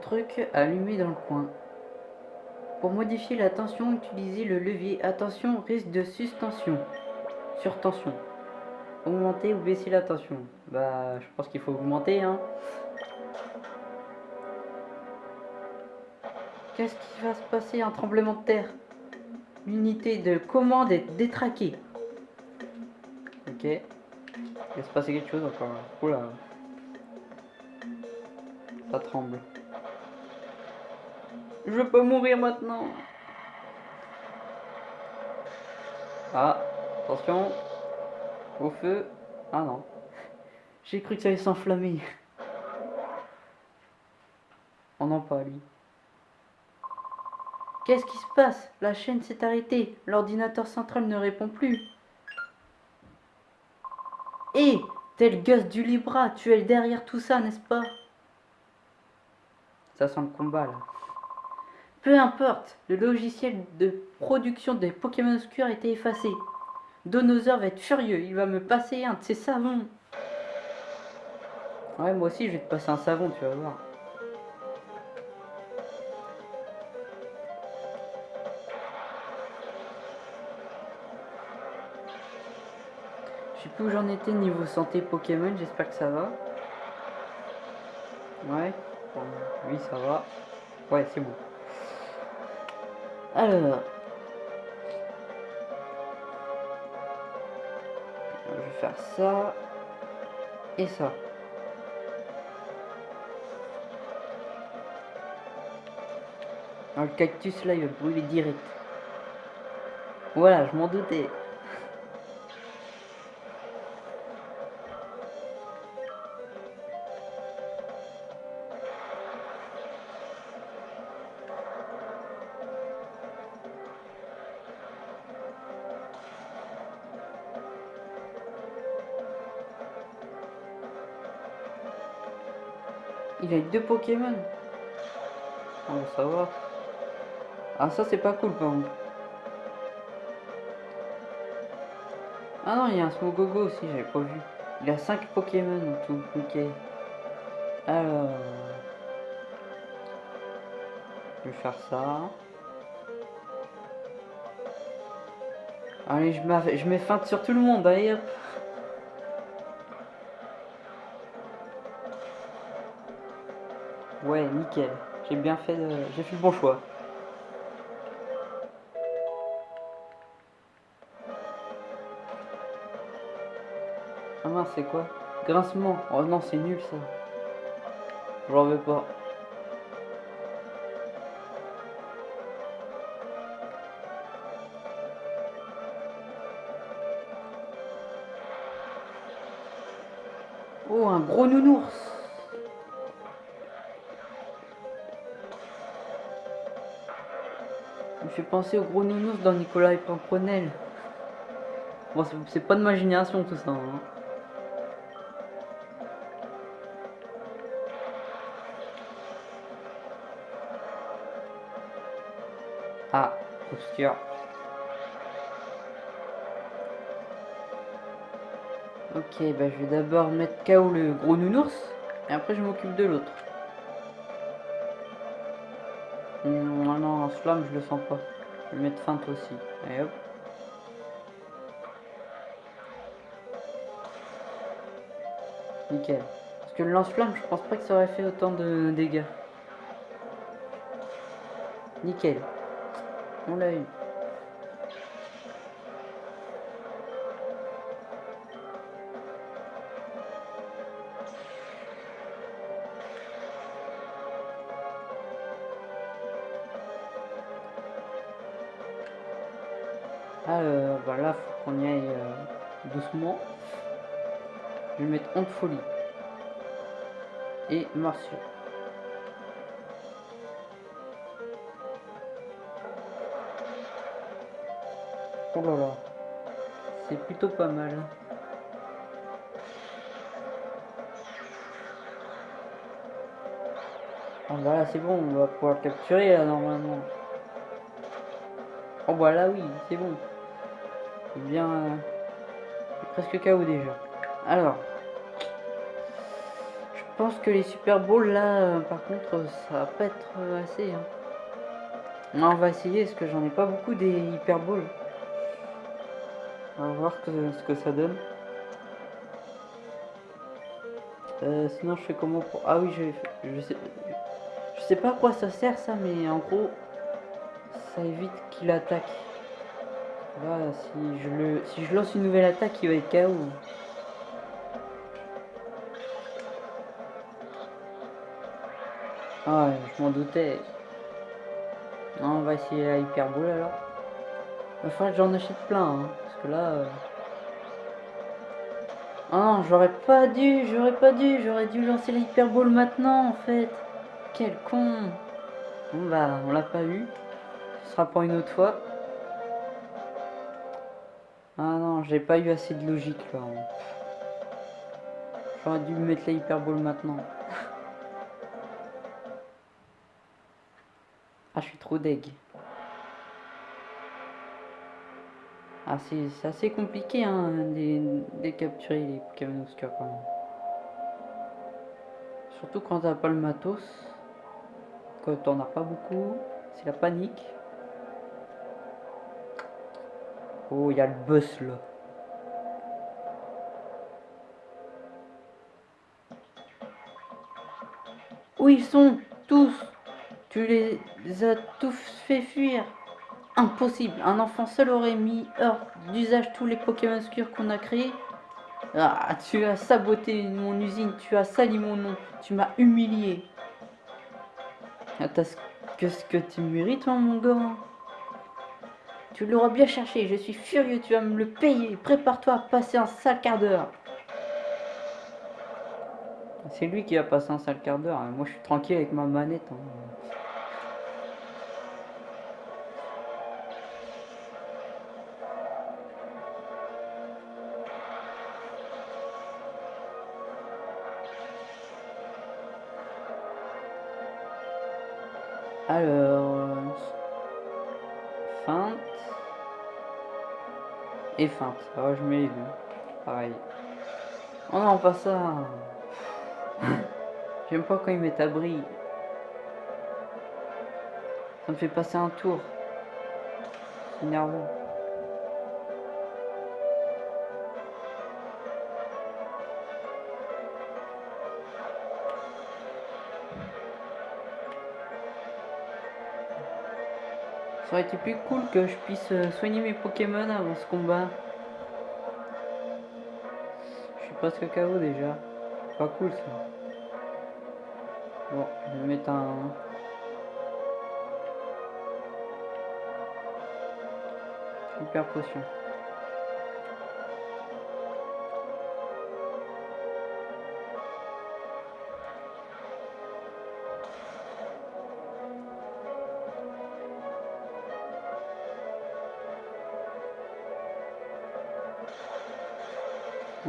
truc allumé dans le coin. Pour modifier la tension, utilisez le levier. Attention, risque de suspension. Surtension. Augmenter ou baisser la tension. Bah, je pense qu'il faut augmenter, hein. Qu'est-ce qui va se passer Un tremblement de terre? L'unité de commande est détraquée. Ok. Il va se passer quelque chose encore. Oula. Ça tremble. Je veux pas mourir maintenant. Ah, attention. Au feu. Ah non. J'ai cru que ça allait s'enflammer. Oh non, pas lui. Qu'est-ce qui se passe? La chaîne s'est arrêtée. L'ordinateur central ne répond plus. Hé Tel Gus du Libra, tu es derrière tout ça, n'est-ce pas? Ça sent le combat là. Peu importe, le logiciel de production des Pokémon obscurs a été effacé. Donosaur va être furieux, il va me passer un de ses savons. Ouais, moi aussi je vais te passer un savon, tu vas voir. Je sais plus où j'en étais niveau santé Pokémon, j'espère que ça va. Ouais, oui ça va. Ouais, c'est bon. Alors. Je vais faire ça. Et ça. le cactus là il va brûler direct. Voilà, je m'en doutais. Deux Pokémon. On va savoir. Ah ça c'est pas cool par contre. Ah non, il y a un Smogogo aussi, j'avais pas vu. Il a 5 Pokémon en tout. Ok. Alors... Je vais faire ça. Allez, je, je mets feinte sur tout le monde, allez hop. J'ai bien fait, j'ai fait le bon choix. Ah mince, c'est quoi? Grincement. Oh non, c'est nul ça. J'en veux pas. Oh, un gros nounours penser au gros nounours dans Nicolas et Pimpronel. Bon, c'est pas de ma génération tout ça. Hein. Ah, obscur. Ok, bah je vais d'abord mettre KO le gros nounours, et après je m'occupe de l'autre. Non, non, flamme, je le sens pas. Je vais mettre feinte aussi. Et hop. Nickel. Parce que le lance-flamme, je pense pas que ça aurait fait autant de dégâts. Nickel. On l'a eu. Honte folie. Et Martial. Oh là là. C'est plutôt pas mal. Oh voilà, c'est bon, on va pouvoir capturer là normalement. Oh voilà, oui, c'est bon bien euh, presque KO déjà. Alors, pense que les Super Bowls, là, euh, par contre, ça va pas être euh, assez. Hein. on va essayer, parce que j'en ai pas beaucoup des Hyper Bowls. On va voir ce que ça donne. Euh, sinon, je fais comment pour... Ah oui, je, je sais... Je sais pas à quoi ça sert, ça, mais en gros, ça évite qu'il attaque. Là, si je, le, si je lance une nouvelle attaque, il va être KO. Ah, je m'en doutais. Non, on va essayer la hyperbole alors. Il va que j'en achète plein, hein, parce que là... Euh... Ah non, j'aurais pas dû, j'aurais pas dû, j'aurais dû lancer la maintenant en fait. Quel con. Bon bah, on l'a pas eu. Ce sera pour une autre fois. Ah non, j'ai pas eu assez de logique là. J'aurais dû mettre la hyperbole maintenant. Ah, je suis trop deg. Ah, c'est assez compliqué hein, de, capturer les Pokémon quand même. Surtout quand t'as pas le matos. Quand t'en as pas beaucoup. C'est la panique. Oh, il y a le boss là. Où ils sont tous? Tu les as tous fait fuir. Impossible. Un enfant seul aurait mis hors d'usage tous les Pokémon obscurs qu'on a créés. Ah, tu as saboté mon usine, tu as sali mon nom, tu m'as humilié. Qu'est-ce que tu mérites, hein, mon gars Tu l'auras bien cherché, je suis furieux, tu vas me le payer. Prépare-toi à passer un sale quart d'heure. C'est lui qui va passer un sale quart d'heure. Moi, je suis tranquille avec ma manette. Hein. Alors, feinte et feinte. Alors, je mets les. Pareil. Oh non, pas ça. J'aime pas quand il met abri. Ça me fait passer un tour. C'est énervant. Ça aurait été plus cool que je puisse euh, soigner mes Pokémon avant ce combat. Je suis presque KO déjà. Pas cool ça. Bon, je vais mettre un... Hyper potion.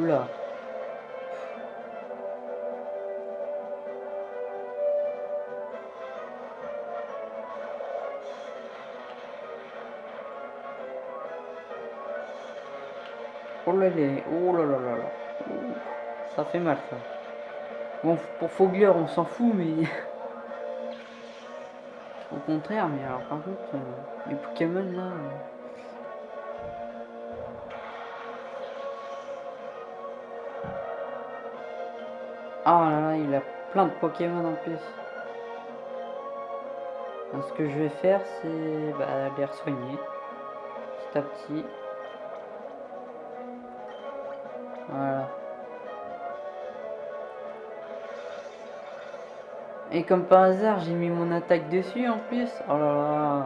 Oula. Oh là là, oh là là là là. Ça fait mal ça. Bon, pour Fogler, on s'en fout, mais... Au contraire, mais alors par contre, euh, les Pokémon là... Oh là là, il a plein de Pokémon en plus. ce que je vais faire, c'est bah, les soigner petit à petit. Voilà. Et comme par hasard, j'ai mis mon attaque dessus en plus. Oh là là.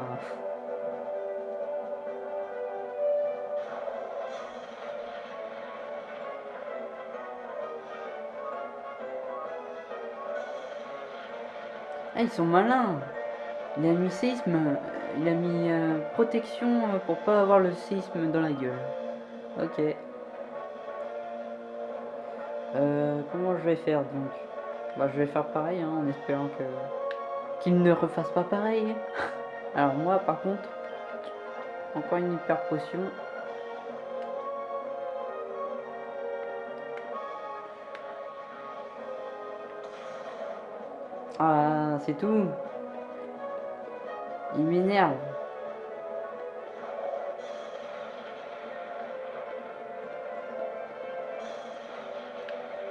Ah, ils sont malins. Il a mis séisme, il a mis euh, protection euh, pour pas avoir le séisme dans la gueule. Ok. Euh, comment je vais faire donc? Bah je vais faire pareil hein, en espérant que qu'il ne refasse pas pareil. Alors moi par contre, encore une hyper potion. Ah, c'est tout. Il m'énerve.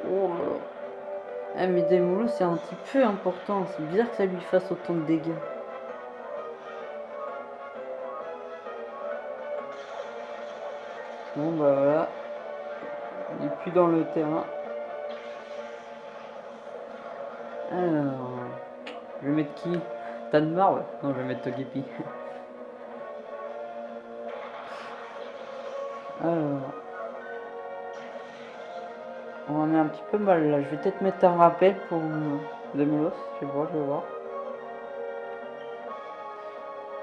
Oh là. Eh, mais Demolo, c'est un petit peu important. C'est bizarre que ça lui fasse autant de dégâts. Bon, bah voilà. Il est plus dans le terrain. Mettre qui? Tanmar Non, je vais mettre Togepi. Alors, on en est un petit peu mal là. Je vais peut-être mettre un rappel pour Demolos. Je vais voir, je vais voir.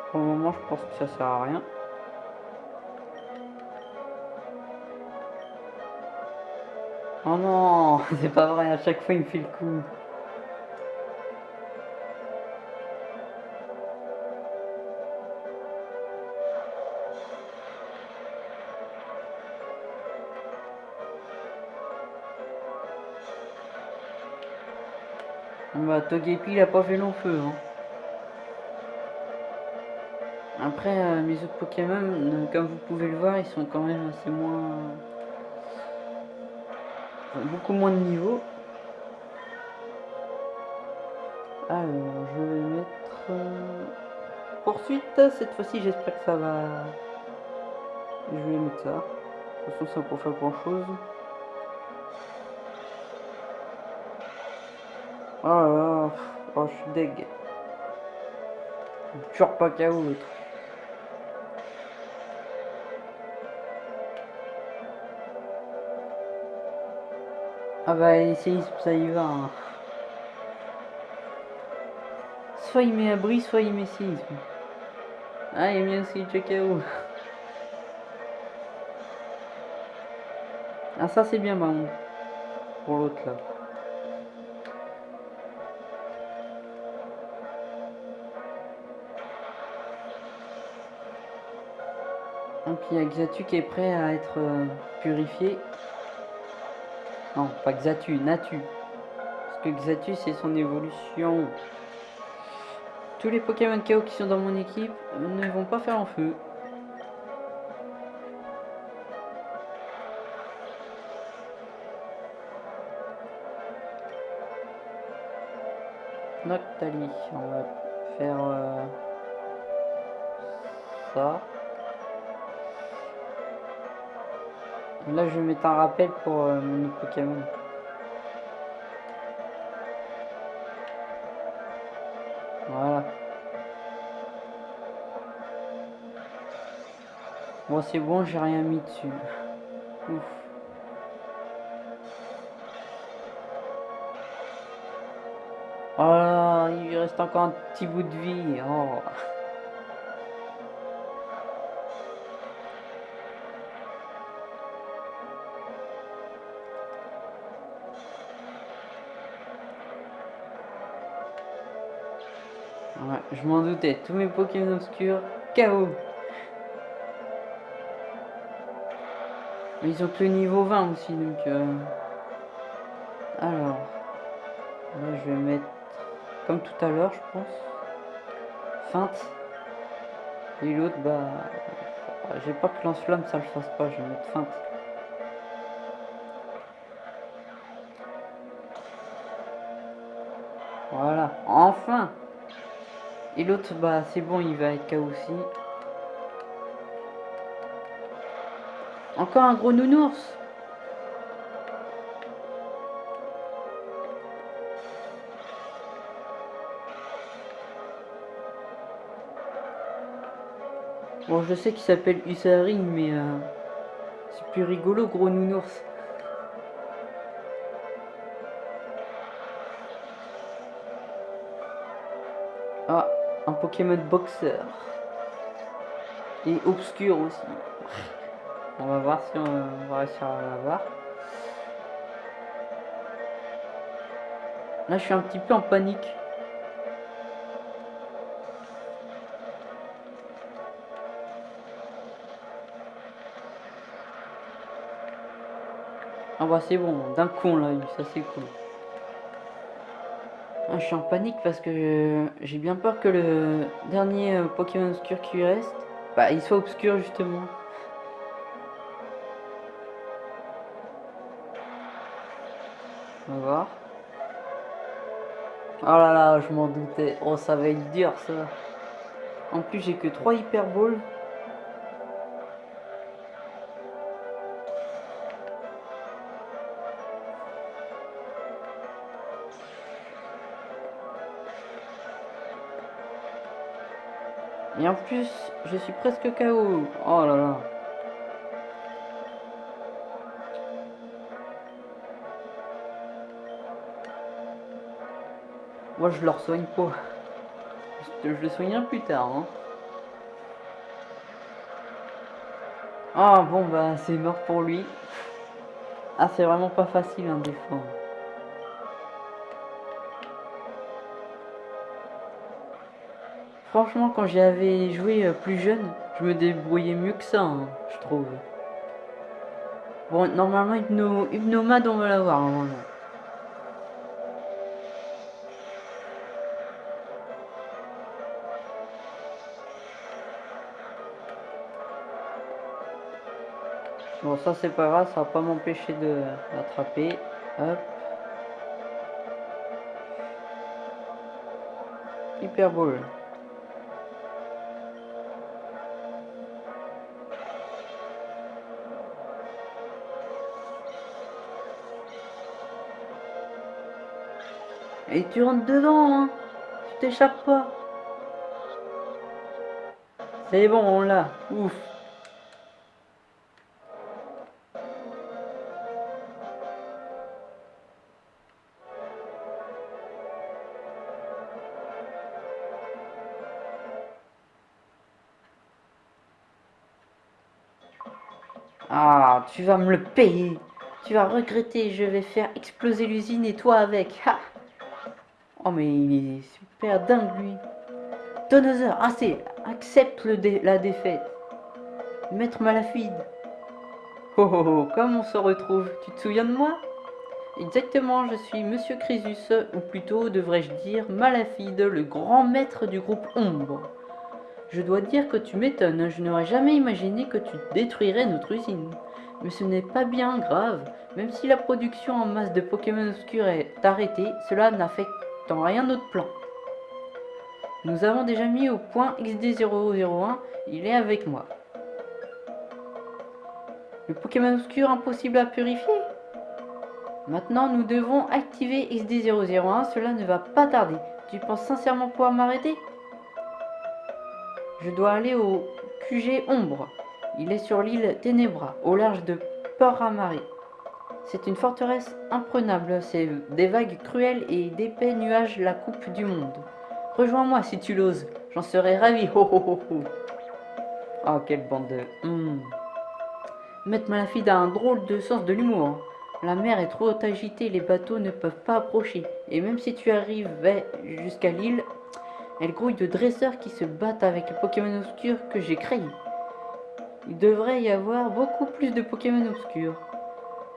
Pour le moment, je pense que ça sert à rien. Oh non, c'est pas vrai, à chaque fois il me fait le coup. Bah, Togepi, il a pas fait long feu. Hein. Après, euh, mes autres Pokémon, euh, comme vous pouvez le voir, ils sont quand même assez moins... beaucoup moins de niveau. Alors, je vais mettre... Euh, poursuite, cette fois-ci, j'espère que ça va... Je vais mettre ça. De toute façon, ça pour faire grand-chose. Oh là là, oh, je suis deg. Toujours pas KO l'autre. Ah bah les séismes ça y va. Hein. Soit il met abri, soit il met séisme. Ah il met aussi le KO. Ah ça c'est bien bon. Pour l'autre là. Il y a Xatu qui est prêt à être euh, purifié. Non, pas Xatu, Natu. Parce que Xatu c'est son évolution. Tous les Pokémon KO qui sont dans mon équipe ne vont pas faire en feu. Noctali, on va faire euh, ça. Là, je vais mettre un rappel pour euh, mon Pokémon. Voilà. Bon, c'est bon, j'ai rien mis dessus. Ouf. Oh il reste encore un petit bout de vie. Oh. Je m'en doutais. Tous mes Pokémon obscurs, KO. Mais ils ont que le niveau 20 aussi, donc... Euh... Alors... Je vais mettre... Comme tout à l'heure, je pense. Feinte. Et l'autre, bah... J'ai pas que lance-flamme, ça le fasse pas. Je vais mettre feinte. Et l'autre, bah c'est bon, il va être KO aussi. Encore un gros nounours Bon, je sais qu'il s'appelle Usari, mais euh, c'est plus rigolo, gros nounours. Un Pokémon boxeur. Et obscur aussi. On va voir si on va réussir à l'avoir. Là, je suis un petit peu en panique. Ah bah c'est bon, d'un con là, ça c'est cool. Je suis en panique parce que j'ai bien peur que le dernier euh, Pokémon obscur qui reste, bah, il soit obscur justement. On va voir. Oh là là, je m'en doutais. Oh, ça va être dur ça. En plus, j'ai que 3 Hyper Balls. Et en plus, je suis presque KO. Oh là là. Moi, je le soigne pas. Je, le soignerai plus tard. Hein. Ah bon, bah c'est mort pour lui. Ah, c'est vraiment pas facile un défendre. Franchement, quand j'y avais joué euh, plus jeune, je me débrouillais mieux que ça, hein, je trouve. Bon, normalement, Hypno, Hypnomad, on va l'avoir, normalement. Bon, ça, c'est pas grave, ça va pas m'empêcher de l'attraper. Hop. Hyper Et tu rentres dedans, hein. Tu t'échappes pas. C'est bon, on l'a. Ouf. Ah, tu vas me le payer. Tu vas regretter, je vais faire exploser l'usine et toi avec. Ha Oh mais il est super dingue lui. Donosaur, assez, accepte le la défaite. Maître Malafide. Oh oh oh, comme on se retrouve, tu te souviens de moi? Exactement, je suis Monsieur Crésus, ou plutôt devrais-je dire Malafide, le grand maître du groupe Ombre. Je dois dire que tu m'étonnes, je n'aurais jamais imaginé que tu détruirais notre usine. Mais ce n'est pas bien grave, même si la production en masse de Pokémon obscurs est arrêtée, cela n'affecte rien d'autre plan. Nous avons déjà mis au point XD001, il est avec moi. Le Pokémon obscur impossible à purifier Maintenant, nous devons activer XD001, cela ne va pas tarder. Tu penses sincèrement pouvoir m'arrêter? Je dois aller au QG Ombre. Il est sur l'île Ténébra, au large de Port Amaré. C'est une forteresse imprenable, c'est des vagues cruelles et d'épais nuages la coupe du monde. Rejoins-moi si tu l'oses, j'en serais ravi. Oh, oh, oh, quelle bande de... Hmm. Maître Malafide a un drôle de sens de l'humour. La mer est trop agitée, les bateaux ne peuvent pas approcher. Et même si tu arrives jusqu'à l'île, elle grouille de dresseurs qui se battent avec les Pokémon obscurs que j'ai créés. Il devrait y avoir beaucoup plus de Pokémon obscurs.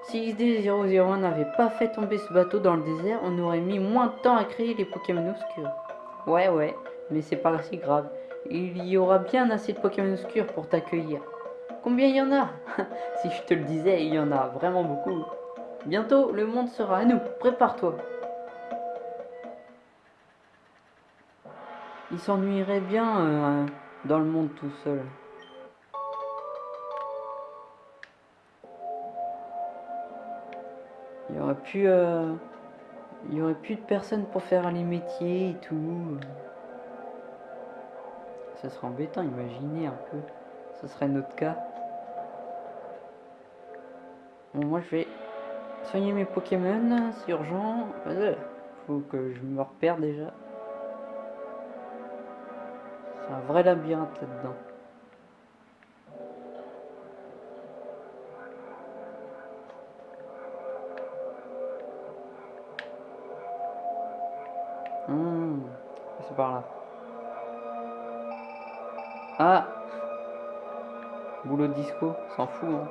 Si XD001 n'avait pas fait tomber ce bateau dans le désert, on aurait mis moins de temps à créer les Pokémon obscurs. Ouais, ouais, mais c'est pas si grave. Il y aura bien assez de Pokémon obscurs pour t'accueillir. Combien il y en a? Si je te le disais, il y en a vraiment beaucoup. Bientôt, le monde sera à nous. Prépare-toi. Il s'ennuierait bien euh, dans le monde tout seul. Il y aurait plus, euh, il y aurait plus de personnes pour faire les métiers et tout. Ça serait embêtant, imaginez un peu. Ce serait notre cas. Bon, moi je vais soigner mes Pokémon, c'est urgent. Faut que je me repère déjà. C'est un vrai labyrinthe là-dedans. Par là. Ah Boulot disco, s'en fout. Hein.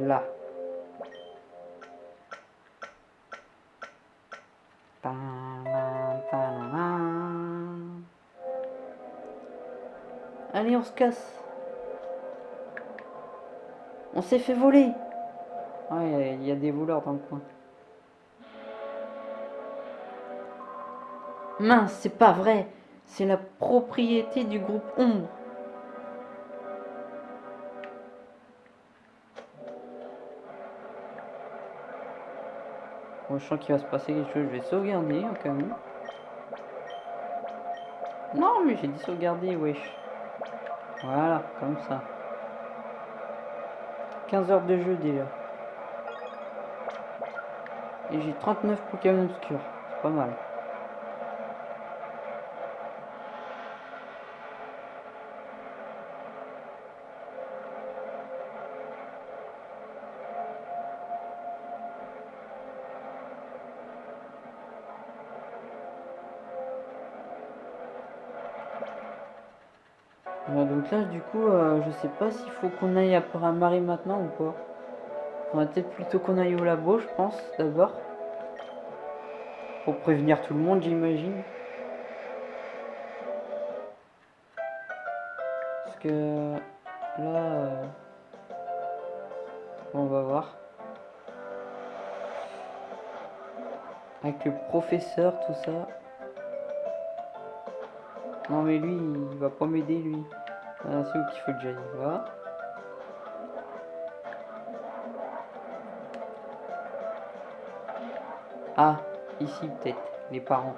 Là. Allez, on se casse. On s'est fait voler. Ouais, il y a des voleurs dans le coin. Mince, c'est pas vrai. C'est la propriété du groupe Ombre. Bon, je sens qu'il va se passer quelque chose. Je vais sauvegarder au cas. Non, mais j'ai dit sauvegarder, wesh. Voilà, comme ça. 15 heures de jeu déjà. Et j'ai 39 Pokémon obscurs. C'est pas mal. Euh, du coup, euh, je sais pas s'il faut qu'on aille à Paramari maintenant ou pas. On va peut-être plutôt qu'on aille au labo, je pense, d'abord. Pour prévenir tout le monde, j'imagine. Parce que là... euh, on va voir. Avec le professeur, tout ça. Non mais lui, il va pas m'aider lui. Ah, c'est où qu'il faut que j'aille Là. Ah, ici peut-être, les parents.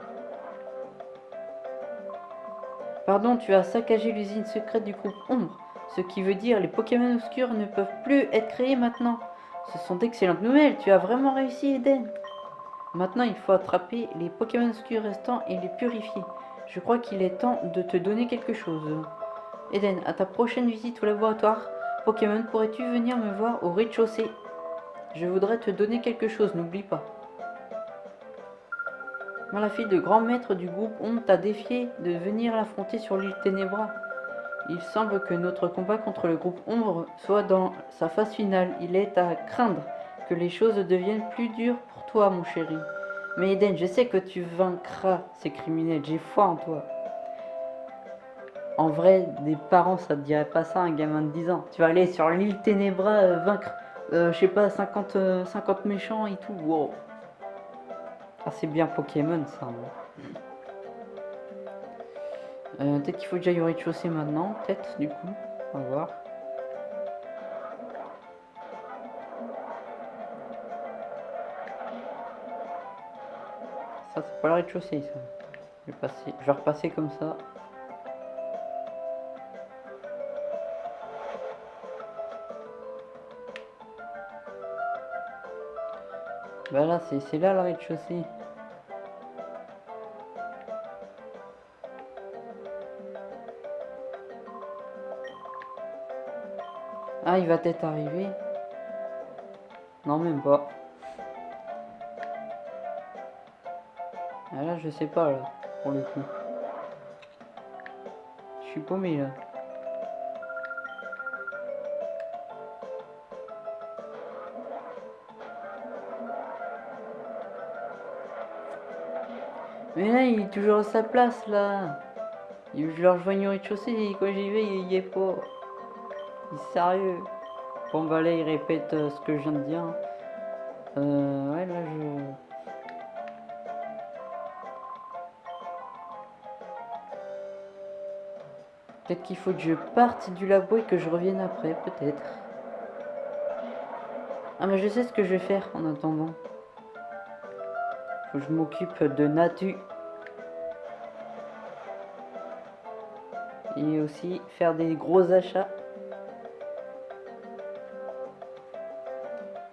Pardon, tu as saccagé l'usine secrète du groupe Ombre. Ce qui veut dire les Pokémon obscurs ne peuvent plus être créés maintenant. Ce sont d'excellentes nouvelles, tu as vraiment réussi Eden. Maintenant, il faut attraper les Pokémon obscurs restants et les purifier. Je crois qu'il est temps de te donner quelque chose. Eden, à ta prochaine visite au laboratoire Pokémon, pourrais-tu venir me voir au rez-de-chaussée? Je voudrais te donner quelque chose, n'oublie pas. Malafide, le grand maître du groupe Ombre t'a défié de venir l'affronter sur l'île Ténébra. Il semble que notre combat contre le groupe Ombre soit dans sa phase finale. Il est à craindre que les choses deviennent plus dures pour toi, mon chéri. Mais Eden, je sais que tu vaincras ces criminels, j'ai foi en toi. En vrai, des parents, ça te dirait pas ça, un gamin de 10 ans. Tu vas aller sur l'île Ténébra euh, vaincre, euh, je sais pas, 50, euh, 50 méchants et tout. Wow. Ah, c'est bien Pokémon, ça. hein. Peut-être qu'il faut que j'aille au rez-de-chaussée maintenant, peut-être, du coup. On va voir. Ça, c'est pas le rez-de-chaussée, ça. Je vais repasser comme ça. Bah là, c'est là le rez-de-chaussée. Ah, il va peut-être arriver. Non, même pas. Ah là, je sais pas, là, pour le coup. Je suis paumé, là. Mais là, il est toujours à sa place, là. Je le rejoigne au rez-de-chaussée, quand j'y vais, il y est pas. Il est sérieux. Bon, bah là, il répète euh, ce que je viens de dire. Euh, ouais, là, je... Peut-être qu'il faut que je parte du labo et que je revienne après, peut-être. Ah, mais je sais ce que je vais faire en attendant. Faut que je m'occupe de Natu. Et aussi faire des gros achats.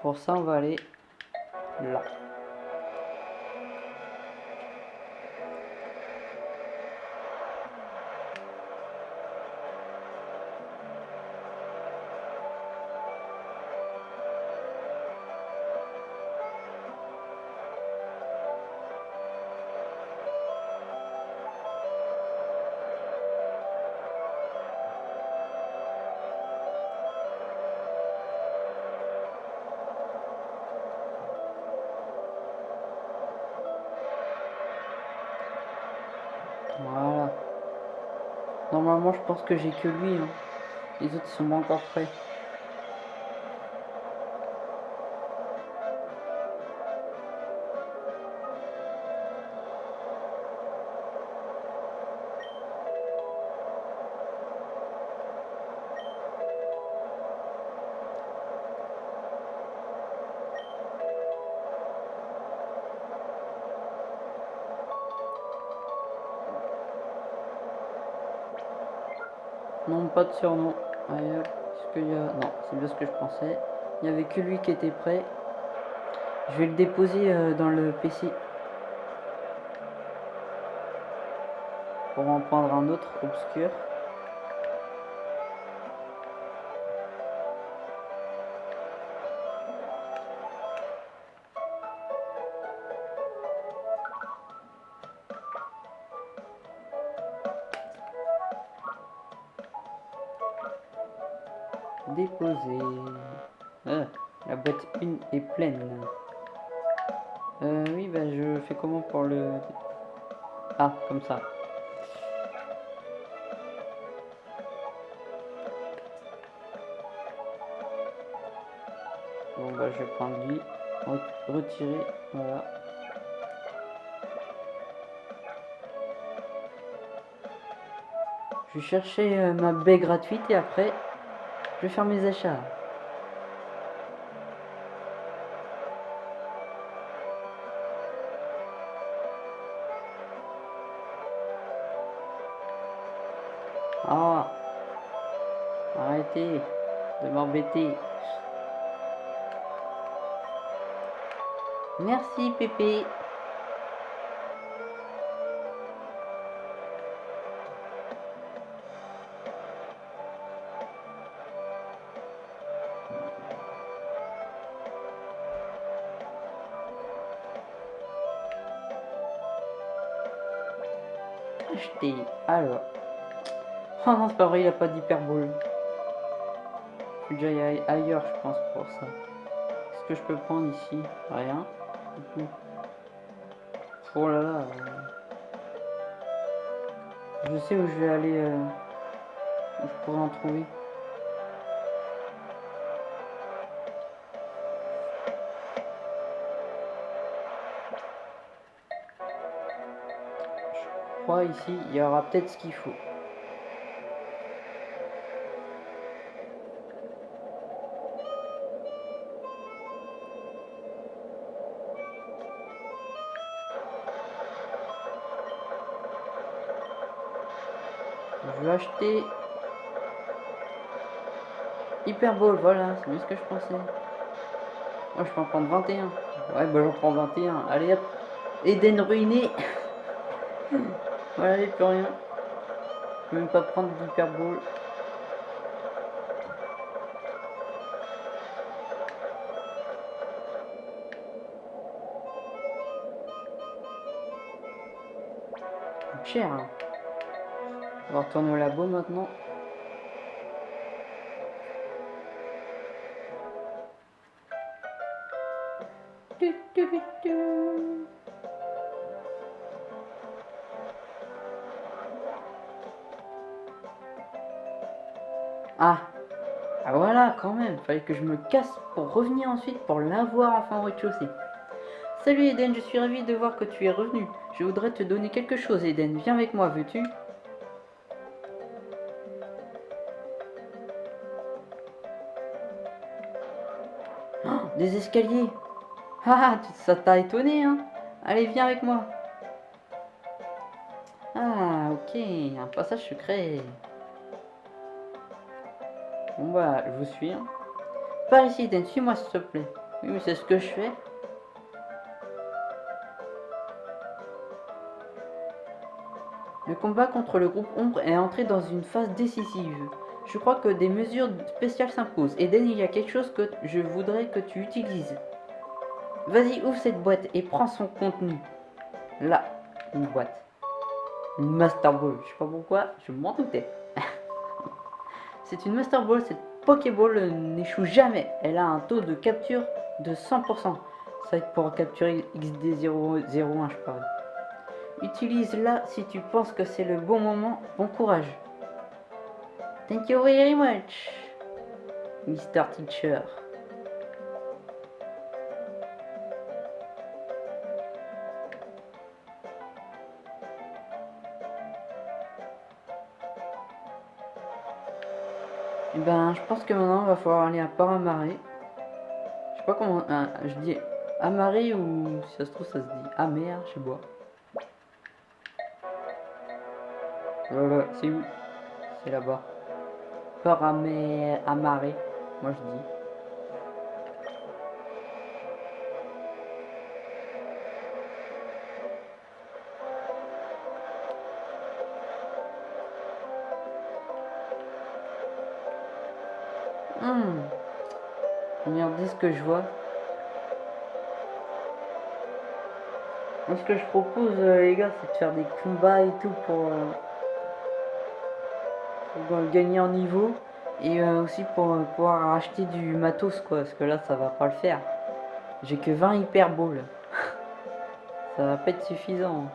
Pour ça, on va aller là. Normalement, je pense que j'ai que lui. hein. Les autres, sont encore prêts. De surnom. Est-ce qu'il y a... Non, c'est bien ce que je pensais. Il n'y avait que lui qui était prêt. Je vais le déposer euh, dans le PC. Pour en prendre un autre obscur. Je fais comment pour le... Ah, comme ça. Bon bah je vais prendre lui, Re- retirer, voilà. Je vais chercher euh, ma baie gratuite et après je vais faire mes achats. De m'embêter. Merci Pépé. Alors. Oh non, c'est pas vrai, il a pas d'hyperbole. Faut ailleurs, je pense, pour ça. Qu'est-ce que je peux prendre ici Rien. Oh là là. euh. Je sais où je vais aller. euh, Où je pourrais en trouver. Je crois ici, il y aura peut-être ce qu'il faut. Acheter Hyperball, voilà, c'est bien ce que je pensais. Moi je peux en prendre 21. Ouais bah j'en prends 21. Allez hop. Eden ruiné. voilà, il plus rien. Je peux même pas prendre d'hyperball. cher. hein. On va retourner au labo maintenant. Ah Ah voilà, quand même, fallait que je me casse pour revenir ensuite pour l'avoir enfin au rez-de-chaussée. Salut Eden, je suis ravi de voir que tu es revenu. Je voudrais te donner quelque chose Eden, viens avec moi, veux-tu? Des escaliers Ah, ça t'a étonné, hein Allez, viens avec moi. Ah, ok, un passage secret. Bon bah, je vous suis. hein. Par ici, Eden, suis-moi s'il te plaît. Oui, mais c'est ce que je fais. Le combat contre le groupe Ombre est entré dans une phase décisive. Je crois que des mesures spéciales s'imposent. Eden, il y a quelque chose que je voudrais que tu utilises. Vas-y, ouvre cette boîte et prends son contenu. Là, une boîte. Une Master Ball. Je sais pas pourquoi, je m'en doutais. C'est une Master Ball, cette Pokéball n'échoue jamais. Elle a un taux de capture de 100%. Ça pour capturer XD001, je parie. Utilise-la si tu penses que c'est le bon moment. Bon courage. Thank you very much, Mr. Teacher. Et ben, je pense que maintenant, il va falloir aller à Paramaré. Je sais pas comment... ah, je dis Amaré ou si ça se trouve, ça se dit Amer, je sais pas. Voilà, c'est où? C'est là-bas. Paramé... Amaré, moi je dis. Hmm. Regardez ce que je vois. Ce que je propose, euh, les gars, c'est de faire des combats et tout pour, euh, pour, euh, gagner en niveau. Et euh, aussi pour euh, pouvoir acheter du matos, quoi. Parce que là, ça va pas le faire. J'ai que 20 hyper balls. ça va pas être suffisant.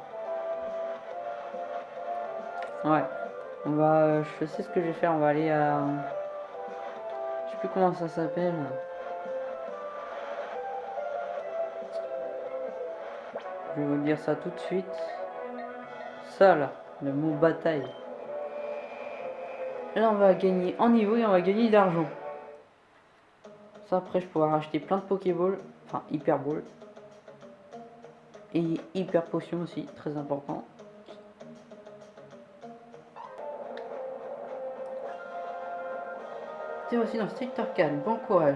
Ouais. On va... je sais ce que je vais faire. On va aller à... Je sais plus comment ça s'appelle. Je vais vous dire ça tout de suite. Ça là, le mot bataille. Là on va gagner en niveau et on va gagner d'argent. Ça après je pourrai acheter plein de Pokéball. Enfin Hyper Ball. Et Hyper Potion aussi, très important. C'est aussi dans Secteur 4, bon courage.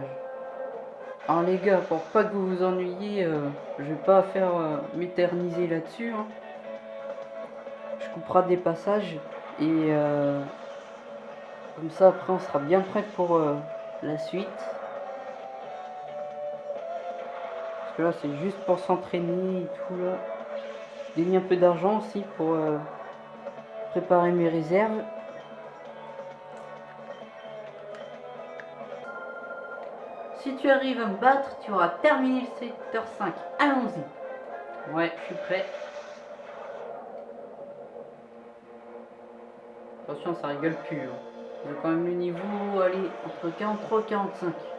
Alors les gars, pour pas que vous vous ennuyiez, euh, je vais pas faire euh, m'éterniser là-dessus. hein. Je couperai des passages et euh, comme ça après on sera bien prêt pour euh, la suite. Parce que là c'est juste pour s'entraîner et tout là. Gagner un peu d'argent aussi pour euh, préparer mes réserves. Si tu arrives à me battre, tu auras terminé le secteur 5. Allons-y. Ouais, je suis prêt. Attention, ça rigole plus. hein. J'ai quand même le niveau, allez, entre 43 et 45.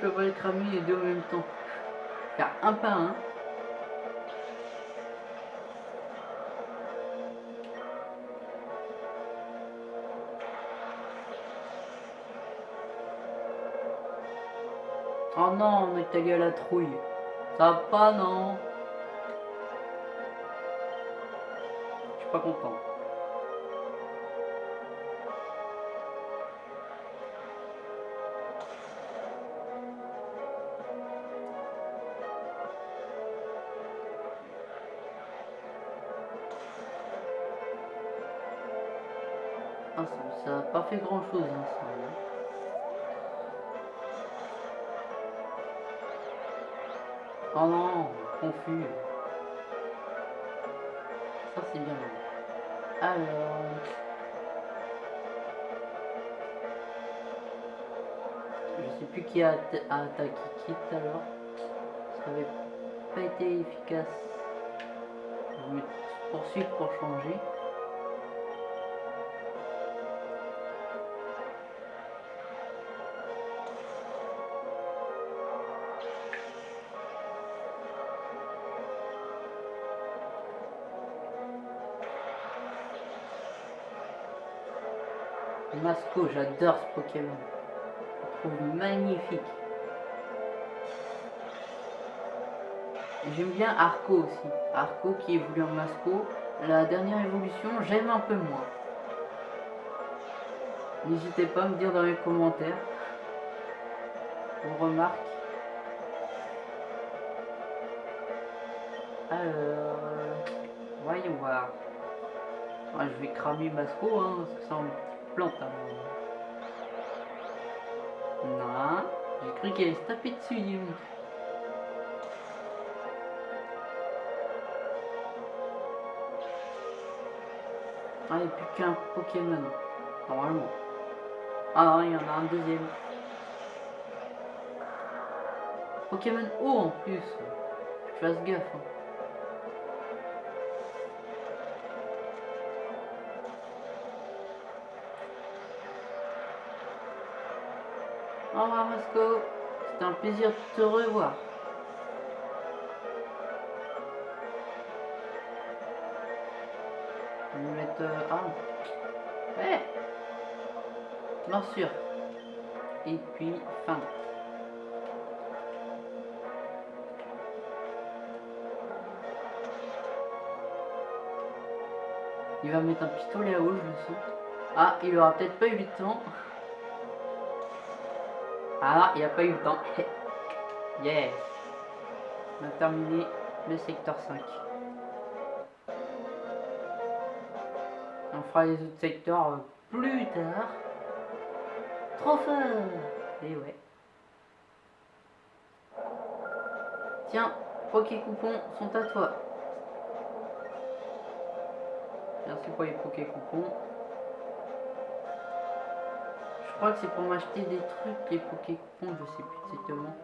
Je peux pas les cramer les deux en même temps. Faire un par un. Oh non, on est allé à la trouille. Ça va pas, non Je suis pas content. Ah, ça- ça a pas fait grand chose, hein, ça. hein. Oh non, confus. Ça c'est bien. Alors. Je sais plus qui a, atta- a attaqué qui tout à l'heure. Ça avait pas été efficace. Poursuivre pour changer. Masco, j'adore ce Pokémon. Je trouve magnifique. J'aime bien Arco aussi. Arco qui évolue en Masco. La dernière évolution, j'aime un peu moins. N'hésitez pas à me dire dans les commentaires vos remarques. Alors, euh, voyons voir. Ah, je vais cramer Masco, hein, que ça me Hein. Non, j'ai cru qu'elle allait se taper dessus. Ah, il n'y a plus qu'un Pokémon, normalement. Ah il y en a un deuxième. Pokémon haut en plus. Fasse gaffe. Hein. Au revoir Masco, c'était un plaisir de te revoir. Je vais mettre... Euh, ah Ouais Morsure. Et puis, fin. Il va mettre un pistolet à eau, je le sens. Ah, il aura peut-être pas eu le temps. Ah, il a pas eu le temps. yeah. On a terminé le secteur 5. On fera les autres secteurs euh, plus tard. Trop fort Et ouais. Tiens, Poké Coupons sont à toi. Merci pour les Poké Coupons. Je crois que c'est pour m'acheter des trucs, les Poké Coupons, je sais plus exactement.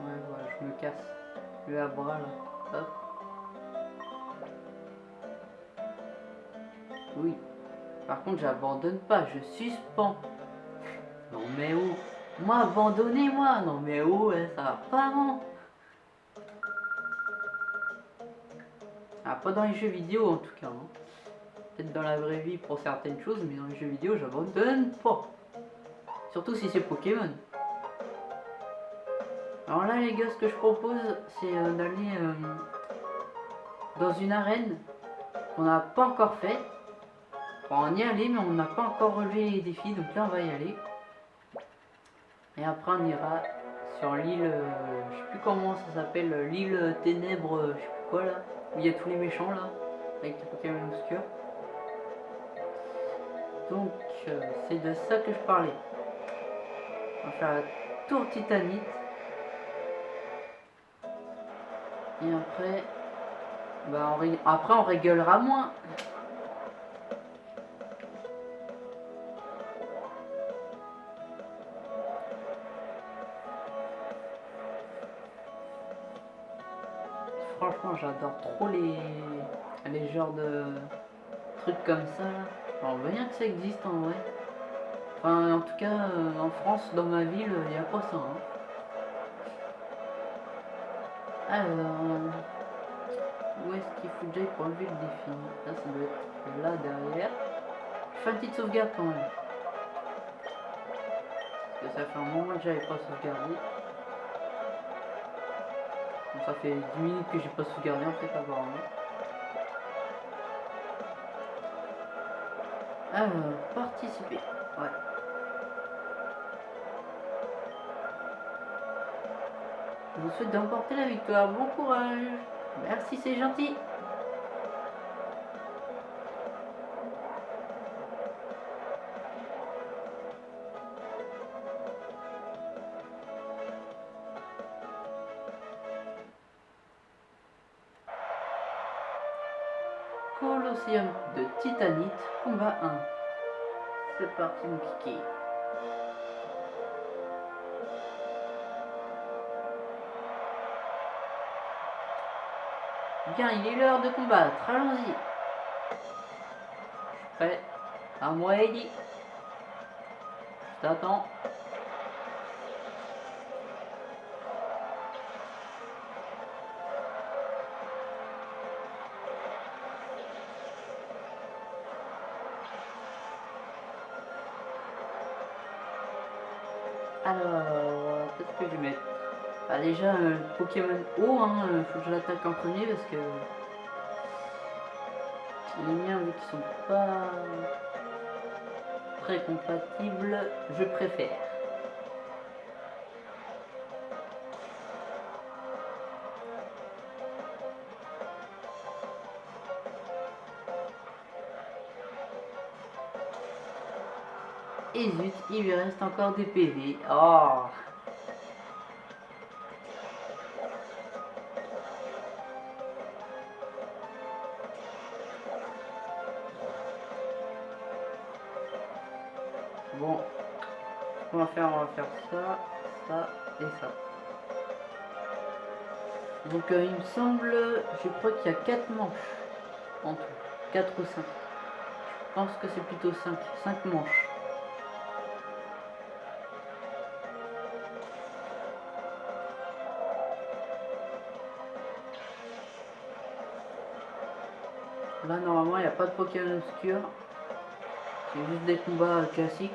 Ouais, voilà, je me casse. Le à bras là. Hop. Oui. Par contre, j'abandonne pas, je suspends. Non mais où? Moi, abandonnez-moi Non mais où? Hein, Ça va pas, non Ah, pas dans les jeux vidéo en tout cas. Hein. Peut-être dans la vraie vie pour certaines choses, mais dans les jeux vidéo, j'abandonne pas. Surtout si c'est Pokémon. Alors là, les gars, ce que je propose, c'est euh, d'aller euh, dans une arène qu'on n'a pas encore fait. on y aller, mais on n'a pas encore relevé les défis, donc là, on va y aller. Et après, on ira sur l'île, euh, je sais plus comment ça s'appelle, l'île ténèbres, je sais plus quoi là, où il y a tous les méchants là, avec les Pokémon obscurs. Donc, c'est de ça que je parlais. On va faire la tour titanite. Et après, bah on après on rigolera moins. J'adore trop les, les genres de trucs comme ça. On voit bien que ça existe en vrai. Enfin, en tout cas, euh, en France, dans ma ville, il n'y a pas ça. Hein. Alors, où est-ce qu'il faut j'aille pour enlever le défi? Là, ça doit être là derrière. Je fais une petite sauvegarde quand même. Parce que ça fait un moment que j'avais pas sauvegardé. Ça fait 10 minutes que j'ai pas sauvegardé en fait apparemment. Alors, participer. Ouais. Je vous souhaite d'emporter la victoire. Bon courage. Merci, c'est gentil. De Titanite, combat 1. C'est parti mon kiki. Bien, il est l'heure de combattre. Allons-y. Prêt. À moi, Eddie. Je t'attends. Déjà, Pokémon haut, hein, euh, faut que je l'attaque en premier parce que les miens, vu qu'ils sont pas... très compatible, je préfère. Et zut, il lui reste encore des PV. Oh faire, on va faire ça, ça et ça. Donc euh, il me semble, je crois qu'il y a 4 manches en tout, 4 ou 5. Je pense que c'est plutôt 5, 5 manches. Là normalement il n'y a pas de Pokémon obscur. C'est juste des combats classiques.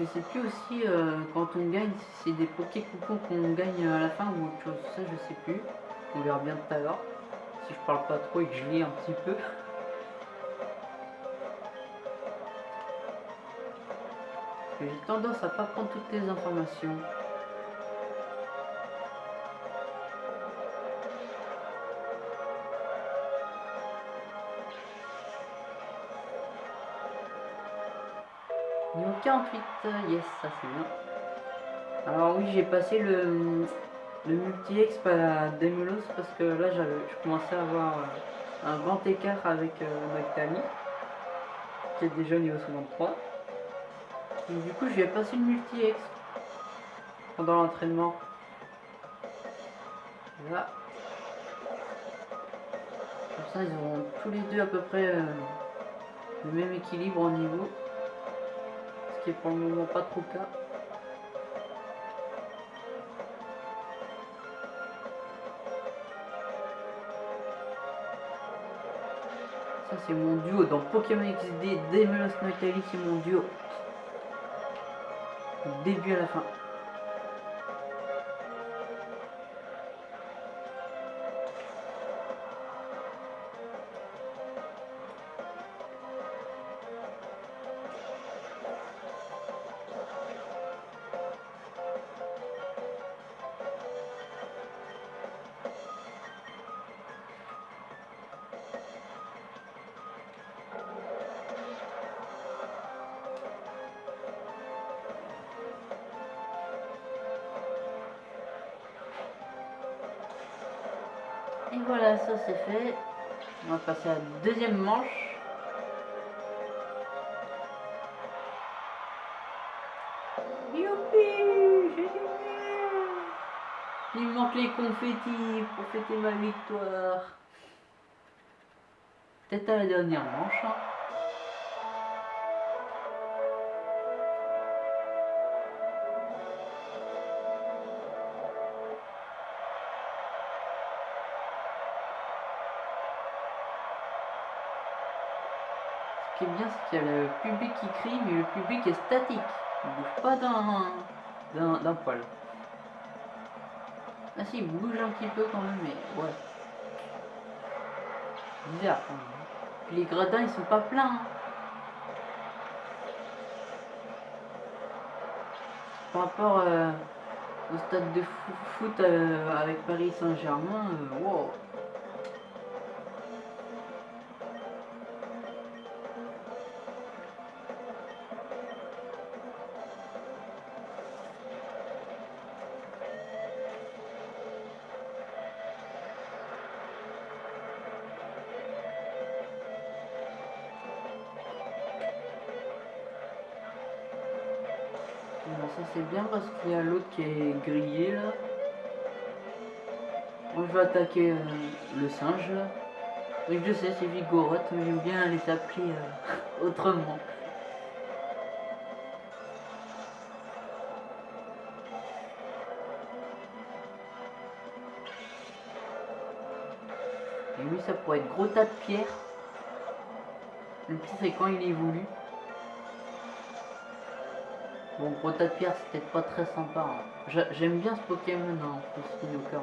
Je sais plus aussi euh, quand on gagne si c'est des Poké coupons qu'on gagne à la fin ou autre chose. Ça je sais plus. On verra bien tout à l'heure. Si je parle pas trop et que je lis un petit peu. J'ai tendance à pas prendre toutes les informations. 48, yes, ça c'est bien. Alors oui, j'ai passé le, multi-ex à Demulos parce que là, je commençais à avoir euh, un grand écart avec euh, qui est déjà niveau 63. Donc du coup, je vais passer le multi-ex pendant l'entraînement. Là. Comme ça, ils auront tous les deux à peu près euh, le même équilibre au niveau pour le moment pas trop cas. Ça c'est mon duo dans Pokémon XD, Demelos Noctali c'est mon duo. Du début à la fin. Deuxième manche. Youpi J'ai Il me manque les confettis pour fêter ma victoire. Peut-être à la dernière manche. Hein. Qui est bien, c'est qu'il y a le public qui crie, mais le public est statique. Il bouge pas d'un poil. Ah si, il bouge un petit peu quand même, mais ouais. Bizarre les gradins, ils sont pas pleins. Hein. Par rapport euh, au stade de foot euh, avec Paris Saint-Germain, euh, wow. C'est bien parce qu'il y a l'autre qui est grillé là. Moi je vais attaquer euh, le singe là. Oui je sais c'est Vigoroth mais j'aime bien les appeler euh, autrement. Et lui ça pourrait être gros tas de pierres. Le pire c'est quand il évolue. Bon, gros tas de pierre, c'était pas très sympa. Hein. J'aime bien ce Pokémon, hein, ce Spinoker.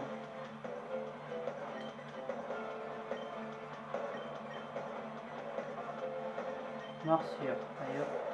Morsure, d'ailleurs.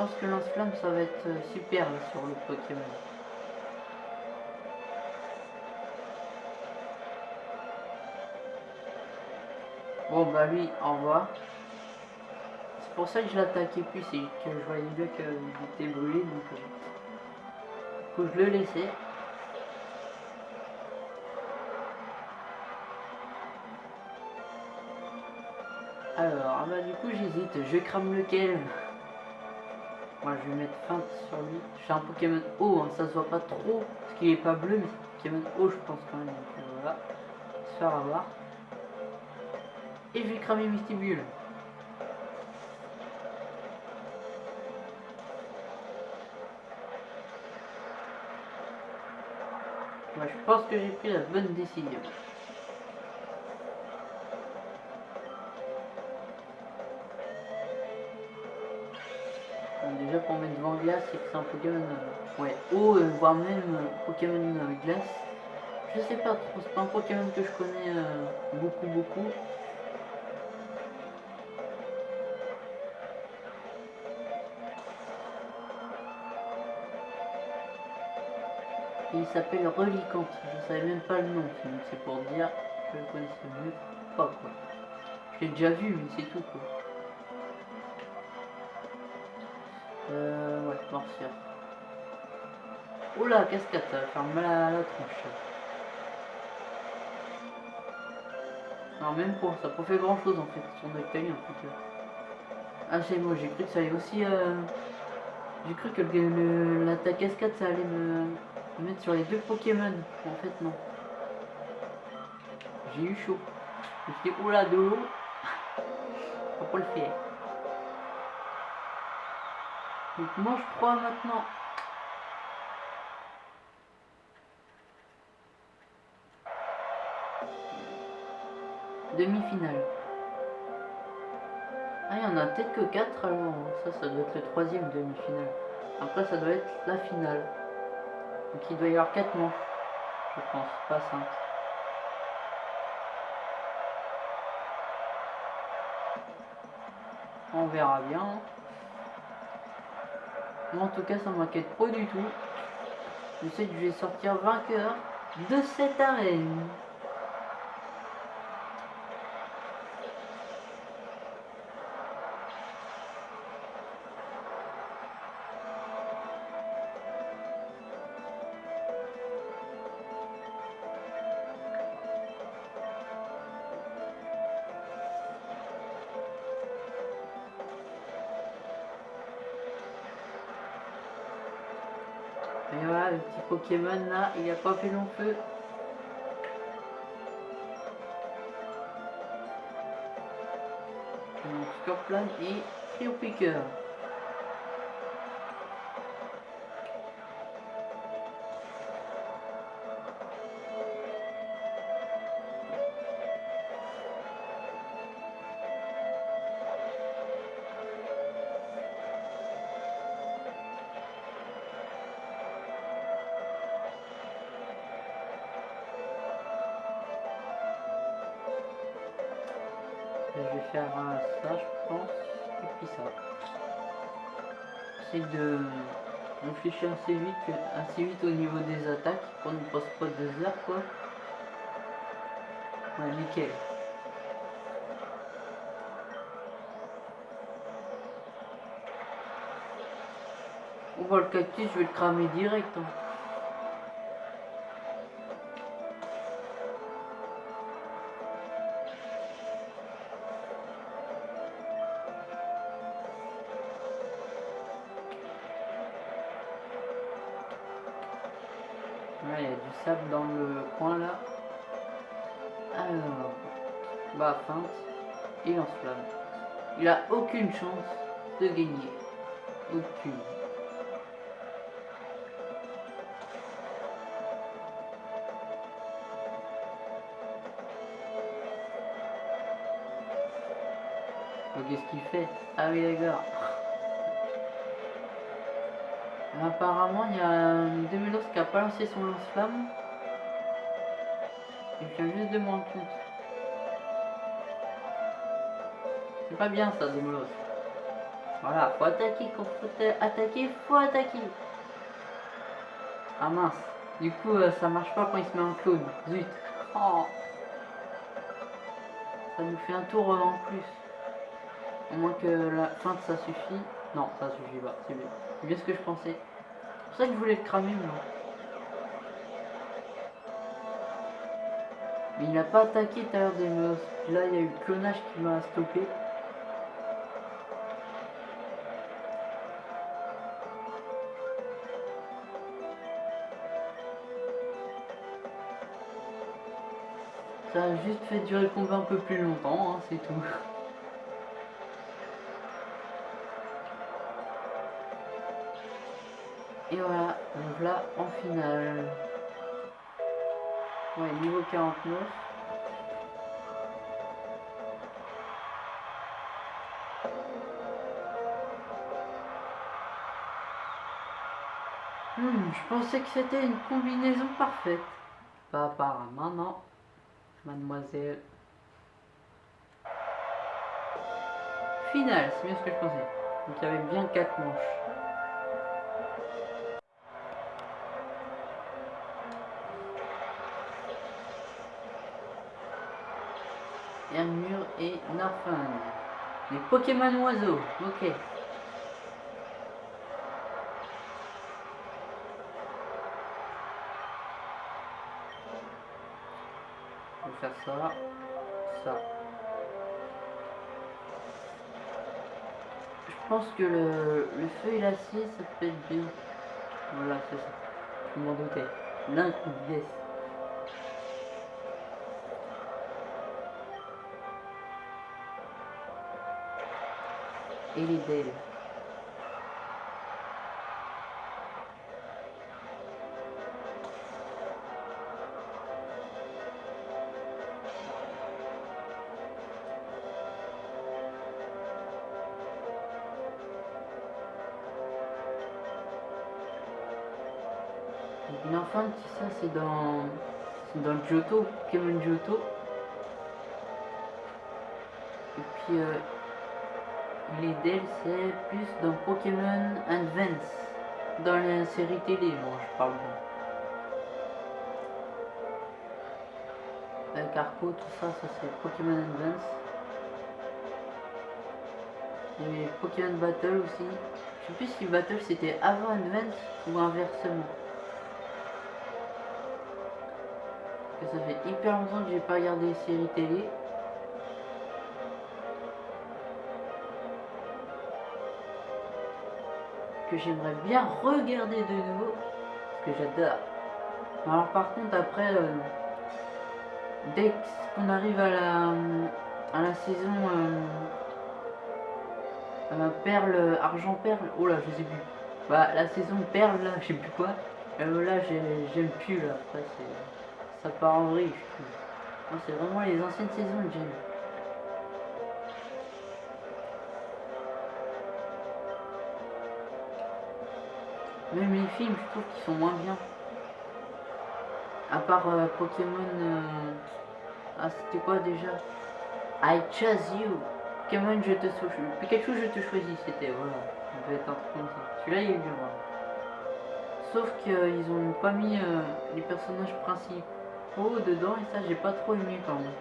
Pense que lance-flamme ça va être euh, super sur le Pokémon. Bon bah lui, au revoir. C'est pour ça que je l'attaquais plus, c'est que je voyais bien qu'il était brûlé, donc euh, faut que je le laissais. Alors, ah bah du coup j'hésite, je crame lequel? Moi je vais mettre feinte sur lui. Je fais un Pokémon haut, hein, ça se voit pas trop, parce qu'il est pas bleu, mais c'est Pokémon haut je pense quand même. Donc euh, voilà, se faire avoir. Et je vais cramer Mystibule. Moi je pense que j'ai pris la bonne décision. Glace, c'est que c'est un Pokémon euh, ouais, euh, voire même euh, Pokémon glace. Je sais pas trop, c'est pas un Pokémon que je connais beaucoup beaucoup. il s'appelle Relicante, je savais même pas le nom, c'est pour dire que je le connaissais mieux pas quoi. Je l'ai déjà vu mais c'est tout quoi. Euh, ouais, morsure. Oula, cascade, ça va faire mal à la tronche. Non, même pour ça, pas fait grand chose en fait, son Octavie en fait. Ah, c'est moi, j'ai cru que ça allait aussi. Euh... J'ai cru que le, l'attaque cascade ça allait me... mettre sur les deux Pokémon. En fait, non. J'ai eu chaud. Je me suis dit, oula, de l'eau. Faut le faire. Donc mange 3 maintenant. Demi-finale. Ah, il y en a peut-être que 4 alors. Ça, ça doit être le troisième demi-finale. Après, ça doit être la finale. Donc il doit y avoir 4 manches. Je pense, pas 5. On verra bien. Moi en tout cas ça m'inquiète pas du tout. Je sais que je vais sortir vainqueur de cette arène. Pokémon là, il a pas fait long feu. Donc Scorpion et Trio Picker. Faire ça, je pense, et puis ça. C'est de réfléchir assez vite, assez vite au niveau des attaques, pour ne passe pas deux heures, quoi. Ouais, nickel. On voit le cactus, je vais le cramer direct. Hein. Chance de gagner. Aucune. Qu'est-ce qu'il fait? Ah oui d'accord. Apparemment il y a Demelos qui a pas lancé son lance-flamme. Il vient juste de moins compte. Pas bien ça Demelos. Voilà, faut attaquer quand faut attaquer, faut attaquer. Ah mince. Du coup euh, ça marche pas quand il se met en clone. Zut. Oh. Ça nous fait un tour en plus. Au moins que la fin de ça suffit. Non, ça suffit pas, c'est bien. C'est bien ce que je pensais. C'est pour ça que je voulais le cramer. Mais il n'a pas attaqué tout à l'heure des meufs. Là, il y a eu le clonage qui m'a stoppé. Juste fait durer le combat un peu plus longtemps, hein, c'est tout. Et voilà, là en finale. Ouais, niveau 49. Hmm, je pensais que c'était une combinaison parfaite. Pas apparemment, non. Mademoiselle. Finale, c'est bien ce que je pensais. Donc il y avait bien 4 manches. Hermure et Narfang. Les Pokémon oiseaux, ok. On va faire ça, ça. Je pense que le, le feu et l'acier, ça peut être bien. Voilà, c'est ça. Je m'en doutais. L'un, yes. et les d'elle. Enfant, ça c'est dans c'est dans Johto, Pokémon Johto. Et puis euh, les DLC plus dans Pokémon Advance, dans la série télé, moi je parle bien. Avec Arco, tout ça, ça c'est Pokémon Advance. Et Pokémon Battle aussi. Je sais plus si Battle c'était avant Advance ou inversement. Ça fait hyper longtemps que j'ai pas regardé les séries télé. que j'aimerais bien regarder de nouveau, parce que j'adore. Alors par contre après, euh, dès qu'on arrive à la, à la saison euh, perle, argent perle, oh là je sais plus, bah la saison perle là, je sais plus quoi, euh, là j'aime plus là, après ça part en vrille. C'est vraiment les anciennes saisons que j'aime. Même les films, je trouve qu'ils sont moins bien. À part euh, Pokémon... Euh, ah, c'était quoi déjà? I chose you. Pokémon, je te choisis. Pikachu, je te choisis, c'était, voilà. Ça devait être comme ça. Celui-là, il est bien, Sauf qu'ils ont pas mis euh, les personnages principaux dedans, et ça, j'ai pas trop aimé quand même.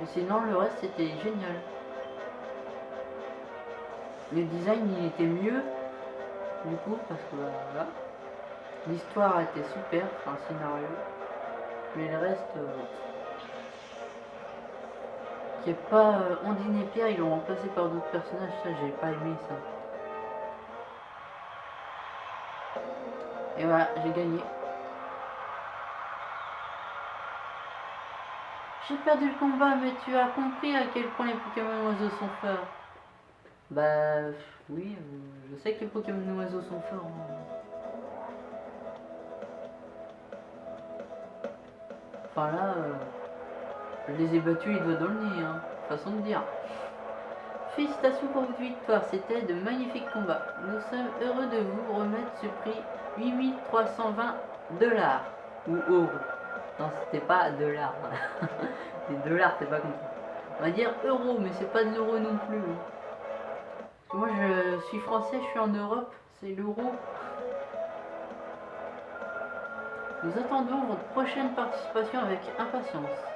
Mais sinon, le reste, c'était génial. Le design, il était mieux du coup parce que l'histoire était super enfin le scénario mais le reste euh, qui est pas euh, Ondine et Pierre ils l'ont remplacé par d'autres personnages ça j'ai pas aimé ça et voilà j'ai gagné J'ai perdu le combat, mais tu as compris à quel point les Pokémon oiseaux sont forts. Bah oui, euh, je sais que les Pokémon oiseaux sont forts. hein. Enfin là, euh, je les ai battus les doigts dans le nez, hein. façon de dire. Félicitations pour votre victoire, c'était de magnifiques combats. Nous sommes heureux de vous remettre ce prix 8320 dollars ou euros. C'était pas dollars. Des dollars, c'est pas comme ça. On va dire euros, mais c'est pas de l'euro non plus. hein. Moi, je suis français, je suis en Europe, c'est l'euro. Nous attendons votre prochaine participation avec impatience.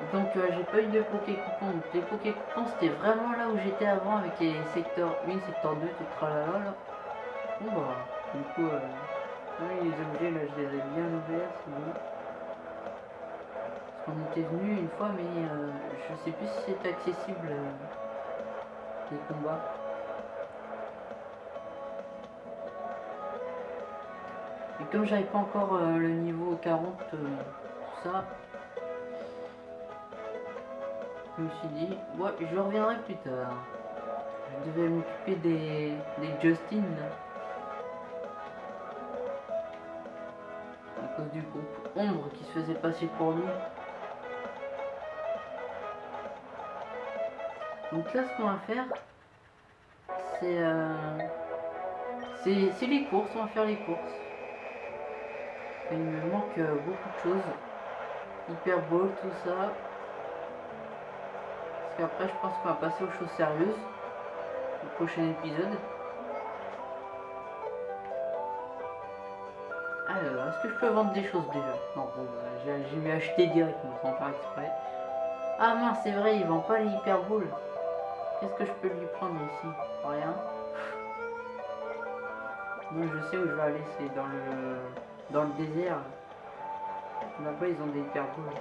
Donc euh, j'ai pas eu de Poké Coupon. Donc les Poké Coupons c'était vraiment là où j'étais avant avec les secteurs 1, secteur 2, tout tralala. Bon bah, du coup, euh, oui, les objets là je les ai bien ouverts, bon. Parce qu'on était venu une fois, mais euh, je sais plus si c'est accessible euh, les combats. Et comme j'avais pas encore euh, le niveau 40, euh, tout ça, je me suis dit, ouais, je reviendrai plus tard. Je devais m'occuper des, des Justin. Du groupe Ombre qui se faisait passer pour lui. Donc là, ce qu'on va faire, c'est euh, c'est les courses. On va faire les courses. Il me manque euh, beaucoup de choses. Hyper Ball, tout ça. Parce qu'après, je pense qu'on va passer aux choses sérieuses. Au prochain épisode. Que je peux vendre des choses déjà Non, bon, bah, j'ai mis acheter directement sans faire exprès. Ah mince, c'est vrai, il vend pas les Hyper Balls. Qu'est-ce que je peux lui prendre ici? Rien. Moi, je sais où je vais aller, c'est dans le dans le désert. Là-bas, ils ont des Hyper Balls.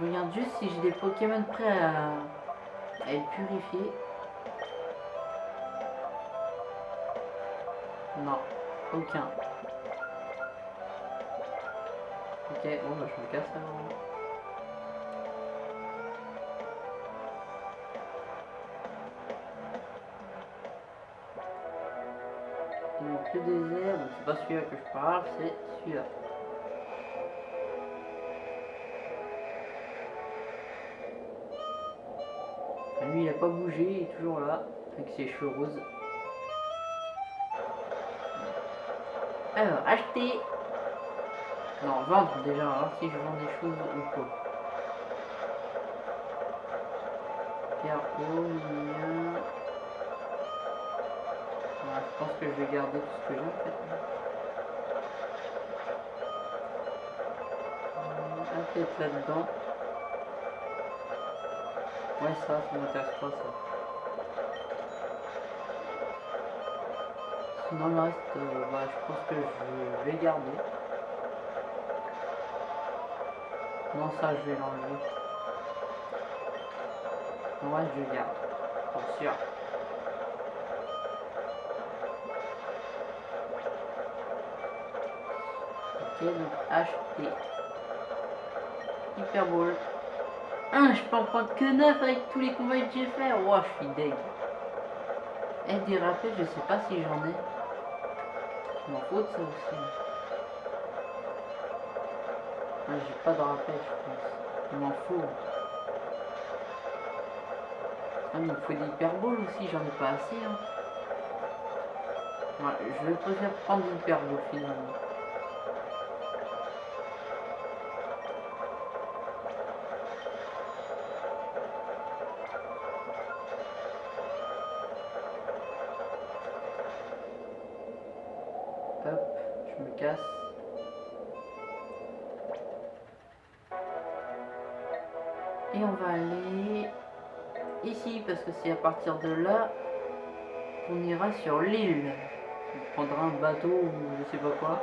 Je regarde juste si j'ai des Pokémon prêts à, à être purifiés. Non, aucun. Ok, bon bah je me casse alors. Donc le désert, c'est pas celui-là que je parle, c'est celui-là. Ah, Lui il a pas bougé, il est toujours là, avec ses cheveux roses. Alors, acheter. Non, vendre déjà, voir si je vends des choses ou quoi. Mignon. Ouais, je pense que je vais garder tout ce que j'ai en fait. Hum, Un peut-être là-dedans. Ouais, ça, ça m'intéresse pas ça. Sinon, le reste, euh, bah, je pense que je vais garder. Non, ça, je vais l'enlever. Ouais, je garde. Pour sûr. Ok, donc acheter. Hyper Ball. Ah, je peux en prendre que 9 avec tous les combats que j'ai fait. Oh, je suis deg. Et des rappels, je sais pas si j'en ai. Je m'en fous de ça aussi. J'ai pas de rappel, je pense. Je m'en fous. Ah, mais il faut des hyperboles aussi, j'en ai pas assez. Hein. Je vais préférer prendre des hyperboles finalement. C'est à partir de là qu'on ira sur l'île. On prendra un bateau ou je sais pas quoi.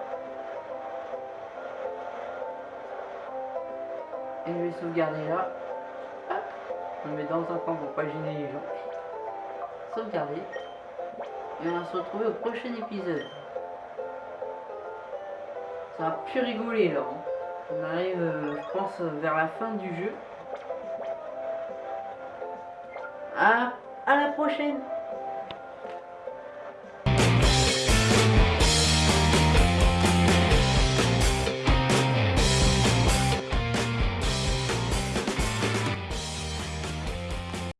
Et je vais sauvegarder là. Hop, je me mets dans un coin pour pas gêner les gens. Sauvegarder. Et on va se retrouver au prochain épisode. Ça va plus rigoler là. hein. On arrive, euh, je pense, vers la fin du jeu. À, à la prochaine